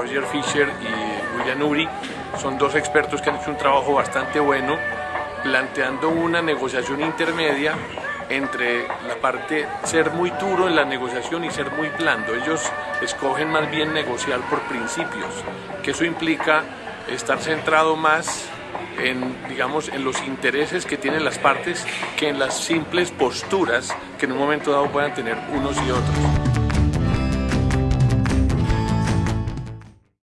Roger Fisher y William Uri son dos expertos que han hecho un trabajo bastante bueno planteando una negociación intermedia entre la parte ser muy duro en la negociación y ser muy blando. Ellos escogen más bien negociar por principios, que eso implica estar centrado más en, digamos, en los intereses que tienen las partes que en las simples posturas que en un momento dado puedan tener unos y otros.